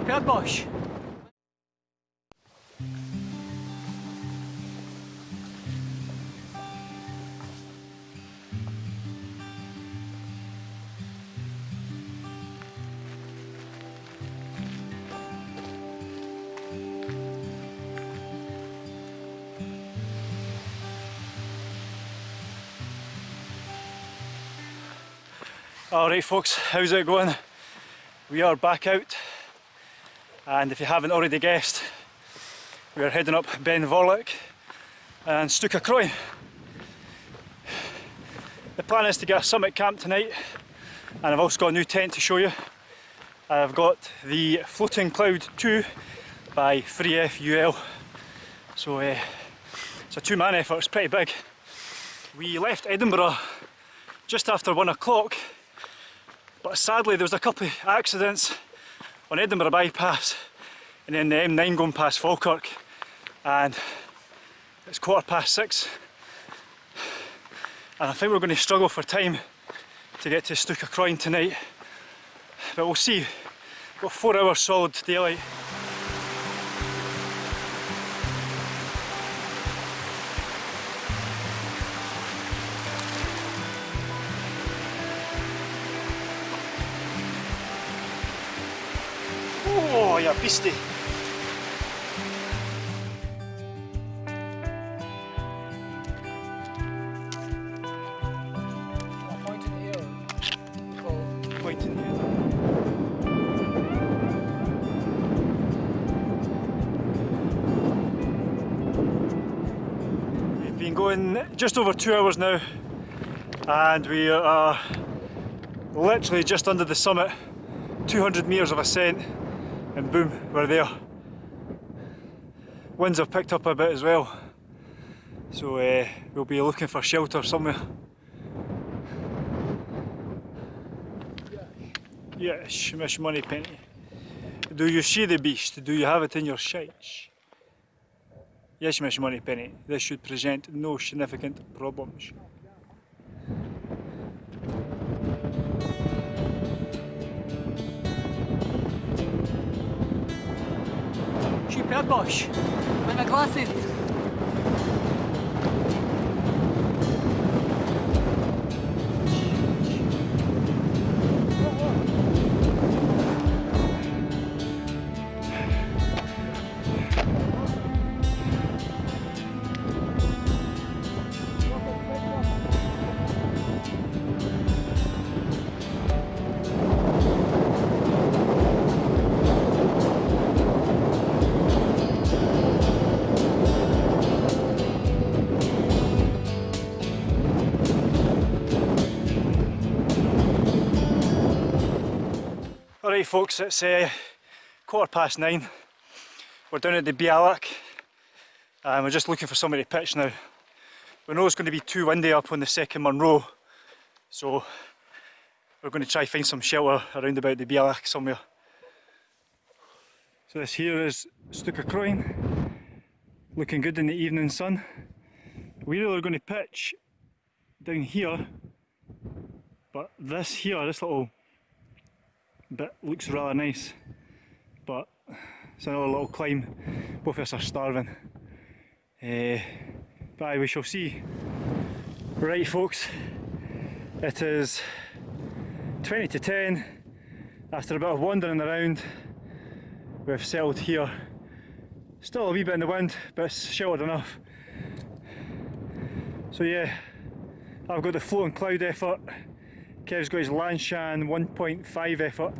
Bosch. Alright folks, how's it going? We are back out and if you haven't already guessed we are heading up Ben Vorlich and Stuc a' Chroin. The plan is to get a summit camp tonight and I've also got a new tent to show you. I've got the Floating Cloud 2 by 3FUL so uh, it's a two man effort, it's pretty big. We left Edinburgh just after one o'clock but sadly there was a couple of accidents on Edinburgh bypass and then the M9 going past Falkirk. And it's quarter past six. And I think we're going to struggle for time to get to Stuc a' Chroin tonight. But we'll see. Got four hours solid daylight We've been going just over two hours now and we are literally just under the summit 200 metres of ascent and boom, we're there. Winds have picked up a bit as well, so uh, we'll be looking for shelter somewhere. Yes, Miss Moneypenny. Do you see the beast? Do you have it in your sights? Yes, Miss Moneypenny. This should present no significant problems. Super Bosch. Meine glasses. Alright folks, it's uh, quarter past nine. We're down at the bealach and we're just looking for somebody to pitch now. We know it's going to be too windy up on the second Munro, so we're going to try find some shelter around about the bealach somewhere. So this here is Stuka Stuc a' Chroin, looking good in the evening sun. We really are going to pitch down here, but this here, this little bit looks rather nice but it's another little climb. Both of us are starving. Uh, but aye, we shall see. Right folks it is 20 to 10 after a bit of wandering around. We've settled here. Still a wee bit in the wind but it's sheltered enough. So yeah I've got the floating cloud effort Kev's got his Lanshan 1.5 effort.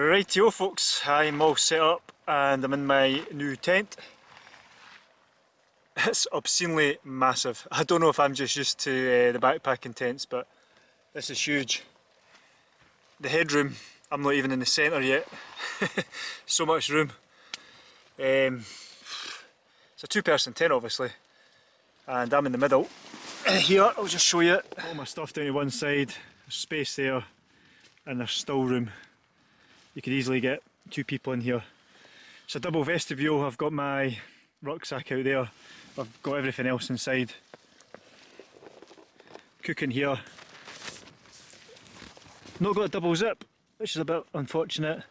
Rightio folks, I'm all set up and I'm in my new tent. It's obscenely massive. I don't know if I'm just used to uh, the backpacking tents but this is huge. The headroom, I'm not even in the centre yet. so much room. Um, it's a two person tent obviously and I'm in the middle. Here, I'll just show you all my stuff down to one side, there's space there and there's still room. You could easily get two people in here. It's a double vestibule, I've got my rucksack out there, I've got everything else inside. Cooking here. Not got a double zip, which is a bit unfortunate.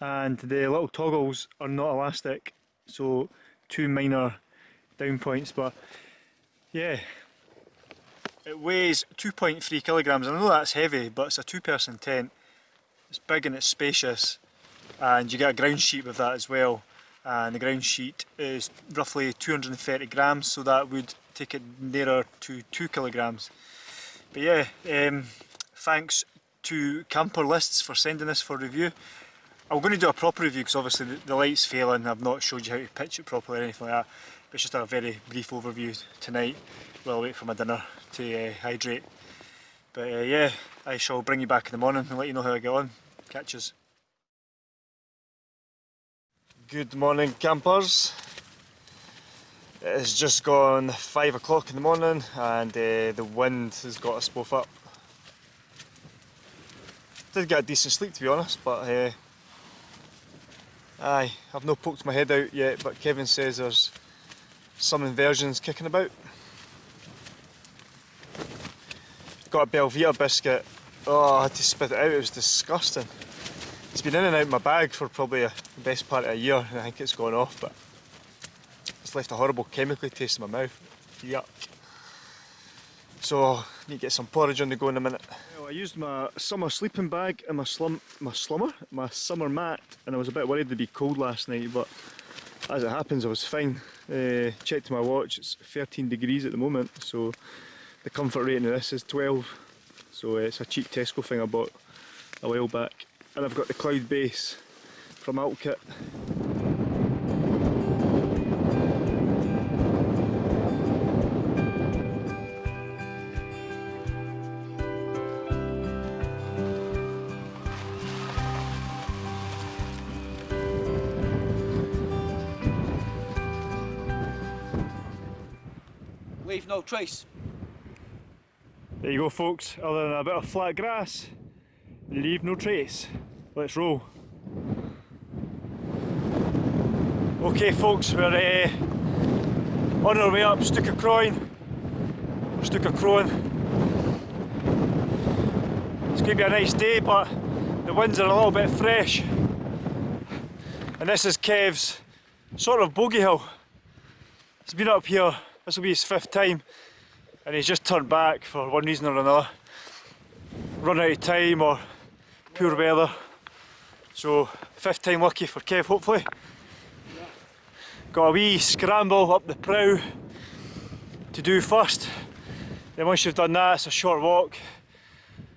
And the little toggles are not elastic, so two minor down points, but yeah. It weighs 2.3 kilograms, I know that's heavy, but it's a two person tent. It's big and it's spacious, and you get a ground sheet with that as well. And the ground sheet is roughly 230 grams, so that would take it nearer to two kilograms. But yeah, um, thanks to Camper Lists for sending this for review. I'm going to do a proper review because obviously the, the light's failing, I've not showed you how to pitch it properly or anything like that. But it's just a very brief overview tonight while I wait for my dinner to uh, hydrate. But uh, yeah, I shall bring you back in the morning and let you know how I get on. Catches. Good morning campers. It's just gone 5 o'clock in the morning and uh, the wind has got us both up. Did get a decent sleep to be honest, but uh, aye, I've not poked my head out yet, but Kevin says there's some inversions kicking about. Got a Belvita biscuit. Oh, I had to spit it out, it was disgusting. It's been in and out of my bag for probably the best part of a year and I think it's gone off, but it's left a horrible chemically taste in my mouth. Yuck. So, need to get some porridge on the go in a minute. Well, I used my summer sleeping bag and my slum, my slummer, my summer mat, and I was a bit worried it'd be cold last night, but as it happens I was fine. Uh, checked my watch, it's 13 degrees at the moment, so the comfort rating of this is 12. So uh, it's a cheap Tesco thing I bought a while back. And I've got the cloud base from Alpkit. Leave no trace. There you go folks, other than a bit of flat grass, leave no trace. Let's roll. Okay folks, we're uh, on our way up Stuc a' Chroin. Stucacroin. It's going to be a nice day but the winds are a little bit fresh. And this is Kev's sort of bogey hill. He's been up here, this will be his fifth time and he's just turned back for one reason or another. Run out of time or poor weather. So fifth time lucky for Kev hopefully. Got a wee scramble up the prow to do first. Then once you've done that it's a short walk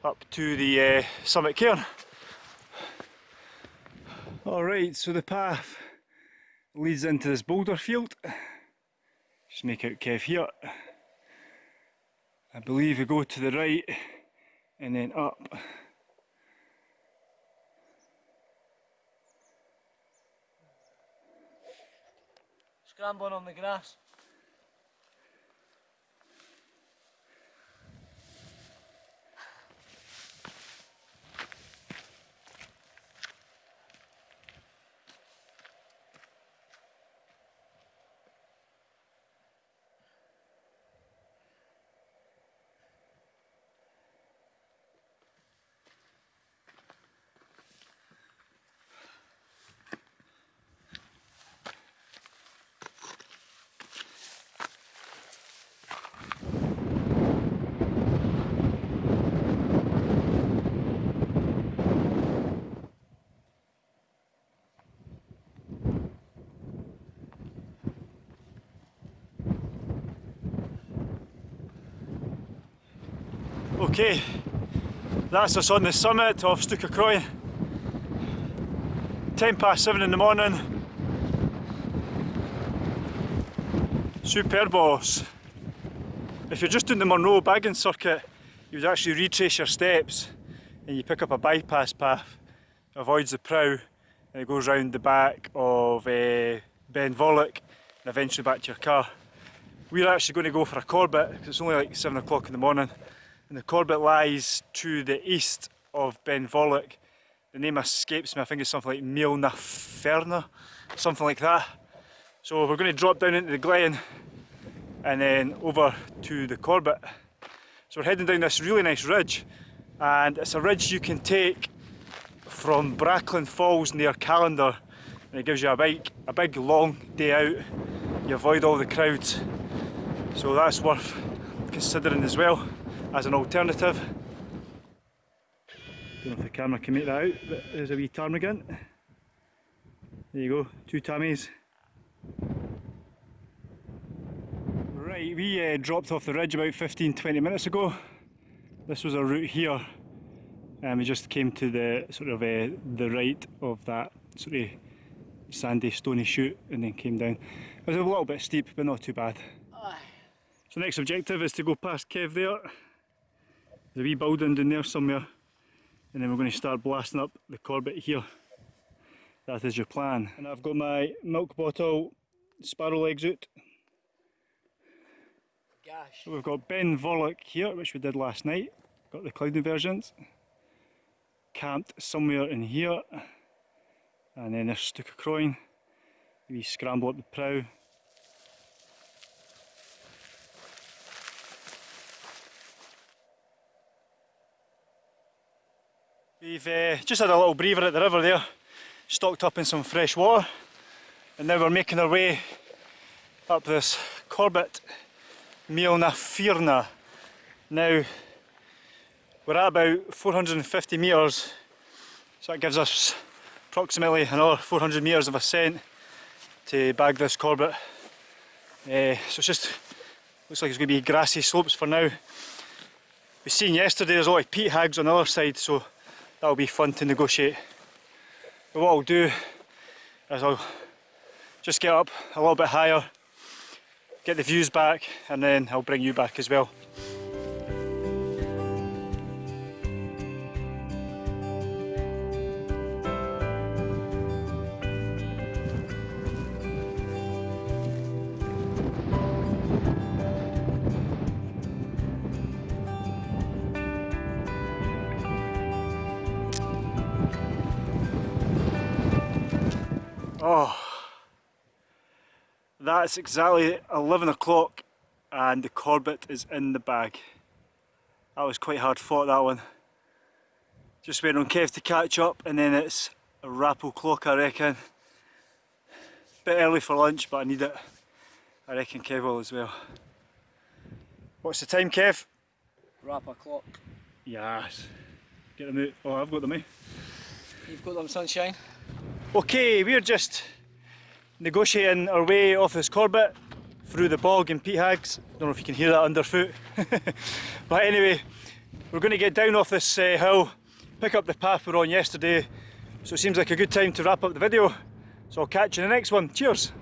up to the uh, summit cairn. Alright, so the path leads into this boulder field. Just make out Kev here. I believe we go to the right and then up. Scrambling on the grass. Okay, that's us on the summit of Stuc a' Chroin. 10 past 7 in the morning. Superb boss. If you're just doing the Munro bagging circuit, you would actually retrace your steps and you pick up a bypass path, avoids the prow, and it goes round the back of uh, Ben Vorlich and eventually back to your car. We're actually going to go for a Corbett because it's only like 7 o'clock in the morning and the Corbett lies to the east of Ben Vorlich. The name escapes me, I think it's something like Meall na Fearna, something like that. So we're going to drop down into the glen and then over to the Corbett. So we're heading down this really nice ridge and it's a ridge you can take from Bracklin Falls near Callander and it gives you a big, a big long day out. You avoid all the crowds. So that's worth considering as well as an alternative. Don't know if the camera can make that out, but there's a wee ptarmigan. There you go, two tammies. Right, we uh, dropped off the ridge about 15-20 minutes ago. This was our route here, and we just came to the sort of uh, the right of that sort of sandy, stony chute, and then came down. It was a little bit steep, but not too bad. So next objective is to go past Kev there. There's a wee building down there somewhere, and then we're going to start blasting up the Corbett here. That is your plan. And I've got my milk bottle sparrow legs out. Gosh. We've got Ben Vorlich here, which we did last night. Got the cloud versions. Camped somewhere in here. And then there's Stuc a' Chroin. We scramble up the prow. We've uh, just had a little breather at the river there, stocked up in some fresh water, and now we're making our way up this Corbett Meall na Fearna. Now we're at about 450 metres, so that gives us approximately another 400 metres of ascent to bag this Corbett. Uh, so it's just looks like it's going to be grassy slopes for now. We seen yesterday there's a lot of peat hags on the other side, so that'll be fun to negotiate. But what I'll do is I'll just get up a little bit higher, get the views back, and then I'll bring you back as well. Oh, that's exactly 11 o'clock and the Corbett is in the bag. That was quite hard fought that one. Just waiting on Kev to catch up and then it's a wrap o'clock I reckon. Bit early for lunch but I need it. I reckon Kev will as well. What's the time Kev? Wrap o'clock. Yes. Get them out. Oh I've got them eh? You've got them sunshine. Okay, we're just negotiating our way off this Corbett through the bog and peat hags. Don't know if you can hear that underfoot. but anyway, we're going to get down off this uh, hill, pick up the path we were on yesterday. So it seems like a good time to wrap up the video. So I'll catch you in the next one. Cheers!